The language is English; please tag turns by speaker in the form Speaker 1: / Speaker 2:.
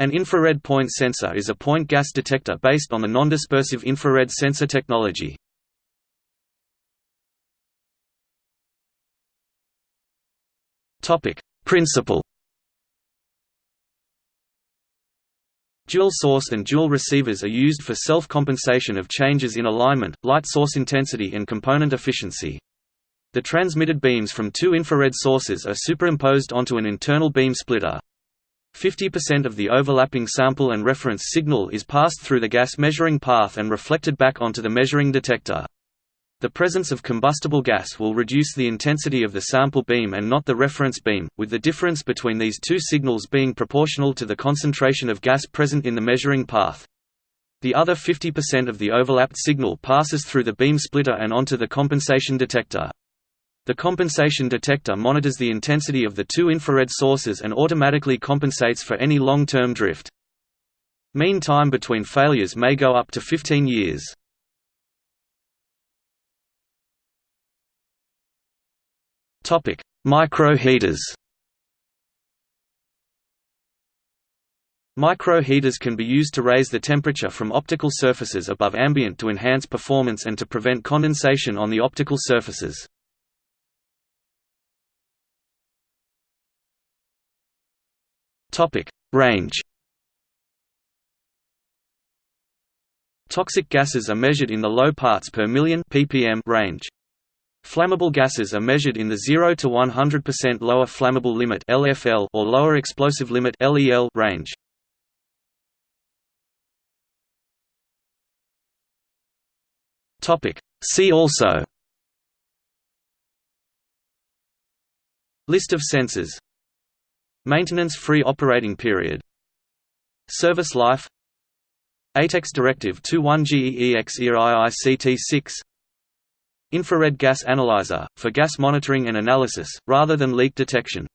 Speaker 1: An infrared point sensor is a point gas detector based on the nondispersive infrared sensor technology. Principle Dual source and dual receivers are used for self-compensation of changes in alignment, light source intensity and component efficiency. The transmitted beams from two infrared sources are superimposed onto an internal beam splitter. 50% of the overlapping sample and reference signal is passed through the gas measuring path and reflected back onto the measuring detector. The presence of combustible gas will reduce the intensity of the sample beam and not the reference beam, with the difference between these two signals being proportional to the concentration of gas present in the measuring path. The other 50% of the overlapped signal passes through the beam splitter and onto the compensation detector. The compensation detector monitors the intensity of the two infrared sources and automatically compensates for any long-term drift. Mean time between failures may go up to 15 years. Microheaters. Microheaters can be used to raise the temperature from optical surfaces above ambient to enhance performance and to prevent condensation on the optical surfaces. Topic: Range. Toxic gases are measured in the low parts per million ppm range. Flammable gases are measured in the 0 to 100% lower flammable limit (LFL) or lower explosive limit (LEL) range. Topic: See also List of sensors Maintenance-free operating period. Service life. ATEX Directive 21GEEX IICT 6 Infrared gas analyzer, for gas monitoring and analysis, rather than leak detection